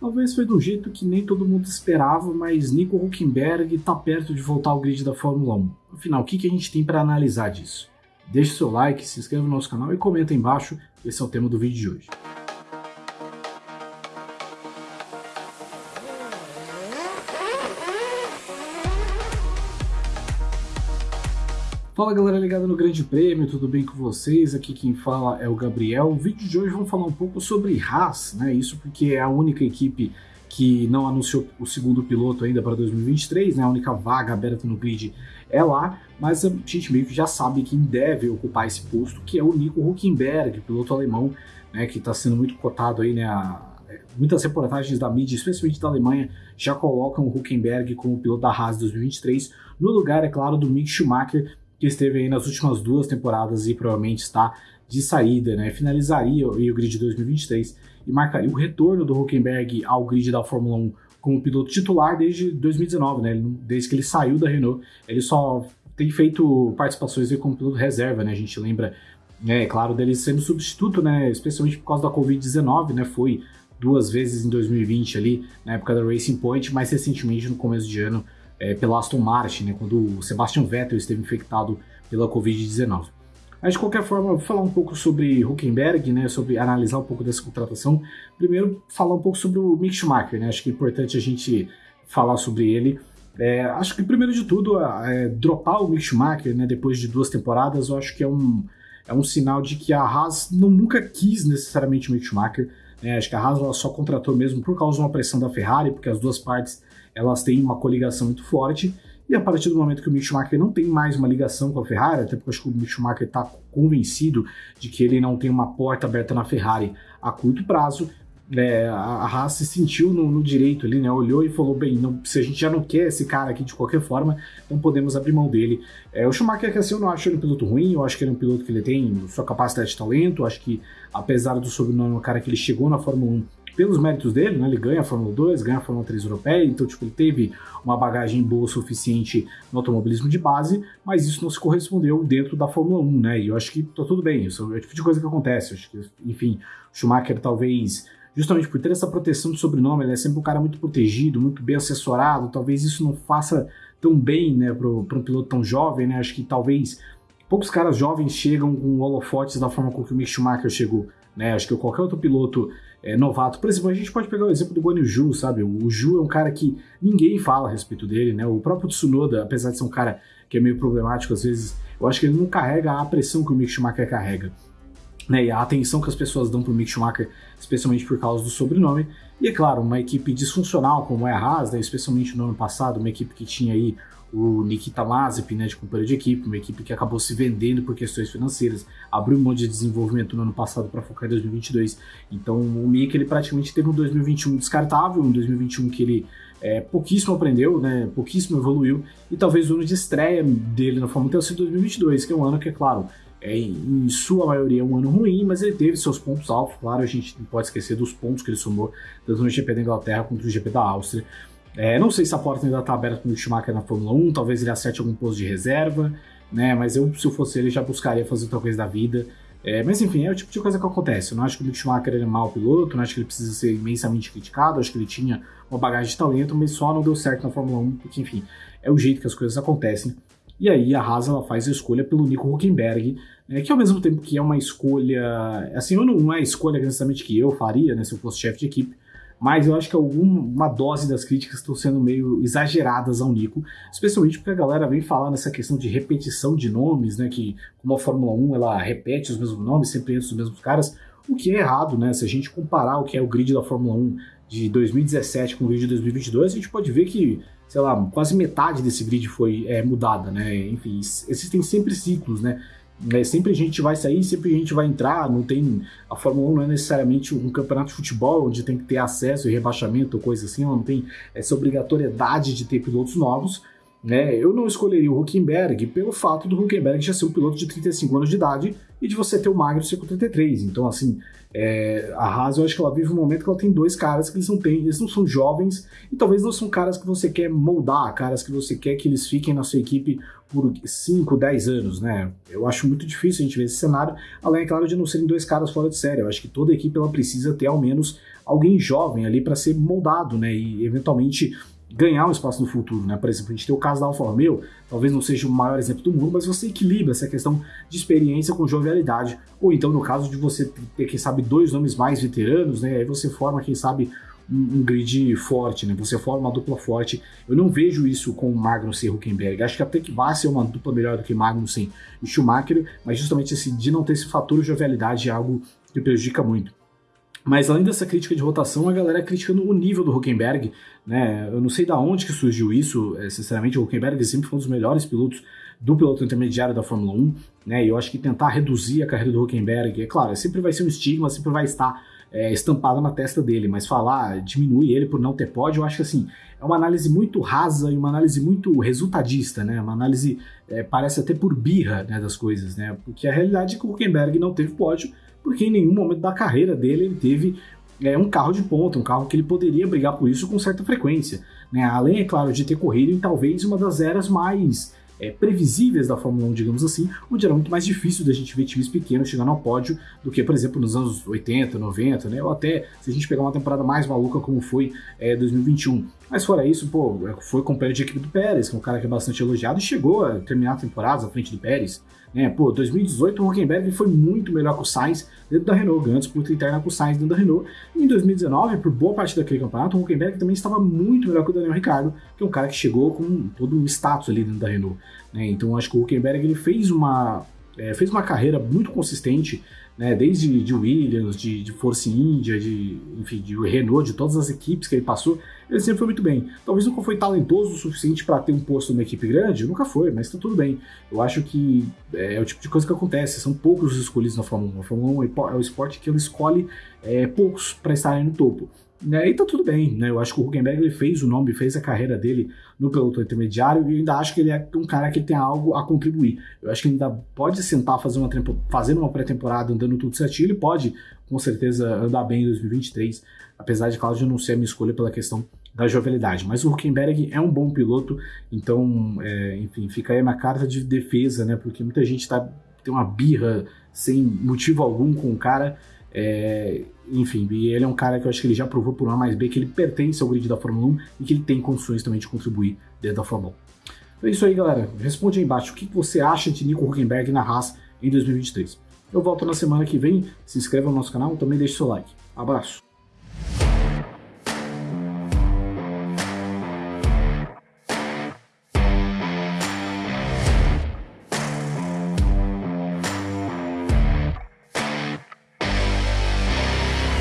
Talvez foi do jeito que nem todo mundo esperava, mas Nico Huckenberg está perto de voltar ao grid da Fórmula 1. Afinal, o que, que a gente tem para analisar disso? Deixe seu like, se inscreva no nosso canal e comenta aí embaixo, esse é o tema do vídeo de hoje. Fala galera ligada no Grande Prêmio, tudo bem com vocês? Aqui quem fala é o Gabriel. O vídeo de hoje vamos falar um pouco sobre Haas, né? Isso porque é a única equipe que não anunciou o segundo piloto ainda para 2023, né? A única vaga aberta no grid é lá, mas a gente meio que já sabe quem deve ocupar esse posto, que é o Nico Huckenberg, piloto alemão, né? Que está sendo muito cotado aí, né? A, muitas reportagens da mídia, especialmente da Alemanha, já colocam o Huckenberg como piloto da Haas 2023, no lugar, é claro, do Mick Schumacher, que esteve aí nas últimas duas temporadas e provavelmente está de saída, né? Finalizaria o grid 2023 e marcaria o retorno do Huckenberg ao grid da Fórmula 1 como piloto titular desde 2019, né? Desde que ele saiu da Renault, ele só tem feito participações como piloto reserva, né? A gente lembra, né, é claro, dele sendo substituto, né? Especialmente por causa da Covid-19, né? Foi duas vezes em 2020 ali, na época da Racing Point, mais recentemente no começo de ano é, pela Aston Martin, né, quando o Sebastian Vettel esteve infectado pela Covid-19. Mas de qualquer forma, vou falar um pouco sobre Huckenberg, né, sobre analisar um pouco dessa contratação. Primeiro, falar um pouco sobre o Mick Schumacher, né, acho que é importante a gente falar sobre ele. É, acho que primeiro de tudo, é, dropar o Mick Schumacher, né, depois de duas temporadas, eu acho que é um, é um sinal de que a Haas não, nunca quis necessariamente o Mick Schumacher. Né, acho que a Haas só contratou mesmo por causa de uma pressão da Ferrari, porque as duas partes elas têm uma coligação muito forte, e a partir do momento que o Mick Schumacher não tem mais uma ligação com a Ferrari, até porque acho que o Mick Schumacher está convencido de que ele não tem uma porta aberta na Ferrari a curto prazo, é, a Haas se sentiu no, no, direito ali, né? Olhou e falou: bem, não, se a gente já não quer esse cara aqui de qualquer forma, não podemos abrir mão dele. É, o Schumacher, assim, eu não acho ele um piloto ruim, eu acho que ele é um piloto que ele tem sua capacidade de talento, acho que apesar do sobrenome, o cara que ele chegou na Fórmula 1 pelos méritos dele, né? Ele ganha a Fórmula 2, ganha a Fórmula 3 europeia, então tipo, ele teve uma bagagem boa suficiente no automobilismo de base, mas isso não se correspondeu dentro da Fórmula 1, né? E eu acho que tá tudo bem, isso é o tipo de coisa que acontece. Acho que, enfim, o Schumacher talvez justamente por ter essa proteção de sobrenome, ele é sempre um cara muito protegido, muito bem assessorado, talvez isso não faça tão bem, né, para um piloto tão jovem, né, acho que talvez poucos caras jovens chegam com holofotes da forma com que o Mick Schumacher chegou, né, acho que qualquer outro piloto é, novato. Por exemplo, a gente pode pegar o exemplo do Guan sabe? O Ju é um cara que ninguém fala a respeito dele, né? O próprio Tsunoda, apesar de ser um cara que é meio problemático às vezes, eu acho que ele não carrega a pressão que o Mick Schumacher carrega. Né, e a atenção que as pessoas dão para o Mick Schumacher, especialmente por causa do sobrenome. E é claro, uma equipe disfuncional como é a Haas, né, especialmente no ano passado, uma equipe que tinha aí o Nikita Mazepin, né, de companheiro de equipe, uma equipe que acabou se vendendo por questões financeiras, abriu um monte de desenvolvimento no ano passado para focar em 2022. Então o Mick ele praticamente teve um 2021 descartável, um 2021 que ele é, pouquíssimo aprendeu, né, pouquíssimo evoluiu, e talvez o ano de estreia dele na Fórmula 1 tenha sido 2022, que é um ano que, é claro, é, em sua maioria um ano ruim, mas ele teve seus pontos altos, claro, a gente não pode esquecer dos pontos que ele somou, tanto no GP da Inglaterra quanto no GP da Áustria, é, não sei se a porta ainda está aberta para o Schumacher na Fórmula 1, talvez ele acerte algum posto de reserva, né? Mas eu, se eu fosse ele, já buscaria fazer outra coisa da vida. É, mas enfim, é o tipo de coisa que acontece. Eu não acho que o Mick Schumacher é mau piloto, não acho que ele precisa ser imensamente criticado, acho que ele tinha uma bagagem de talento, mas só não deu certo na Fórmula 1, porque enfim, é o jeito que as coisas acontecem. E aí a Haas ela faz a escolha pelo Nico Huckenberg, né, que ao mesmo tempo que é uma escolha, assim, não é a escolha necessariamente que eu faria, né, se eu fosse chefe de equipe, mas eu acho que alguma dose das críticas estão sendo meio exageradas ao Nico, especialmente porque a galera vem falando essa questão de repetição de nomes, né, que como a Fórmula 1 ela repete os mesmos nomes, sempre antes dos mesmos caras, o que é errado, né, se a gente comparar o que é o grid da Fórmula 1 de 2017 com o grid de 2022, a gente pode ver que, sei lá, quase metade desse grid foi é, mudada, né, enfim, existem sempre ciclos, né, é, sempre a gente vai sair, sempre a gente vai entrar, não tem. A Fórmula 1 não é necessariamente um campeonato de futebol onde tem que ter acesso e rebaixamento ou coisa assim, não tem essa obrigatoriedade de ter pilotos novos. Né? Eu não escolheria o Huckenberg pelo fato do Huckenberg já ser um piloto de 35 anos de idade e de você ter o Magnussen com 33. Então, assim, é, a Haas, eu acho que ela vive um momento que ela tem dois caras que eles não têm, eles não são jovens e talvez não são caras que você quer moldar, caras que você quer que eles fiquem na sua equipe por 5, 10 anos, né? Eu acho muito difícil a gente ver esse cenário, além, é claro, de não serem dois caras fora de série. Eu acho que toda equipe ela precisa ter ao menos alguém jovem ali para ser moldado, né? E eventualmente ganhar um espaço no futuro, né? Por exemplo, a gente tem o caso da Alfa Romeo, talvez não seja o maior exemplo do mundo, mas você equilibra essa questão de experiência com jovialidade, ou então no caso de você ter, quem sabe, dois nomes mais veteranos, né? Aí você forma, quem sabe, um, um grid forte, né? Você forma uma dupla forte. Eu não vejo isso com Magnussen e Huckenberg. Acho que até que vai ser uma dupla melhor do que Magnussen e Schumacher, mas justamente esse, de não ter esse fator jovialidade é algo que prejudica muito. Mas além dessa crítica de rotação, a galera criticando o nível do Huckenberg, né? Eu não sei da onde que surgiu isso, é, sinceramente, o Huckenberg sempre foi um dos melhores pilotos do piloto intermediário da Fórmula 1, né? E eu acho que tentar reduzir a carreira do Huckenberg, é claro, sempre vai ser um estigma, sempre vai estar é, estampado na testa dele, mas falar, diminuir ele por não ter pódio, eu acho que assim, é uma análise muito rasa e uma análise muito resultadista, né? Uma análise, é, parece até por birra né, das coisas, né? Porque a realidade é que o Huckenberg não teve pódio, porque em nenhum momento da carreira dele ele teve é, um carro de ponta, um carro que ele poderia brigar por isso com certa frequência. Né? Além, é claro, de ter corrido em talvez uma das eras mais é, previsíveis da Fórmula 1, digamos assim, onde era muito mais difícil da gente ver times pequenos chegando ao pódio do que, por exemplo, nos anos 80, 90, né? Ou até se a gente pegar uma temporada mais maluca como foi é, 2021. Mas fora isso, pô, foi companheiro de equipe do Pérez, que é um cara que é bastante elogiado e chegou a terminar a temporada à frente do Pérez. Né? Pô, 2018 o Huckenberg foi muito melhor que o Sainz dentro da Renault, ganhou disputa interna com o Sainz dentro da Renault. E em 2019, por boa parte daquele campeonato, o Huckenberg também estava muito melhor que o Daniel Ricciardo, que é um cara que chegou com todo um status ali dentro da Renault. Né? Então acho que o Huckenberg ele fez uma, é, fez uma carreira muito consistente né, desde de Williams, de, de Force India, de, enfim, de Renault, de todas as equipes que ele passou, ele sempre foi muito bem. Talvez nunca foi talentoso o suficiente para ter um posto numa equipe grande, nunca foi, mas está tudo bem. Eu acho que é, é, o tipo de coisa que acontece, são poucos os escolhidos na Fórmula 1. A Fórmula 1 é o esporte que ele escolhe é, poucos para estarem no topo. Né, e tá tudo bem, né? Eu acho que o Huckenberg ele fez o nome, fez a carreira dele no pelotão intermediário e eu ainda acho que ele é um cara que tem algo a contribuir. Eu acho que ainda pode sentar fazer uma fazendo uma pré-temporada andando tudo certinho, ele pode com certeza andar bem em 2023, apesar de Cláudio não ser a minha escolha pela questão da jovialidade. Mas o Huckenberg é um bom piloto, então, é, enfim, fica aí na carta de defesa, né? Porque muita gente tá, tem uma birra sem motivo algum com o cara. É, enfim, e ele é um cara que eu acho que ele já provou por A mais B que ele pertence ao grid da Fórmula 1 e que ele tem condições também de contribuir dentro da Fórmula 1. Então é isso aí, galera. Responde aí embaixo o que você acha de Nico Huckenberg na Haas em 2023. Eu volto na semana que vem. Se inscreva no nosso canal, também deixe seu like. Abraço.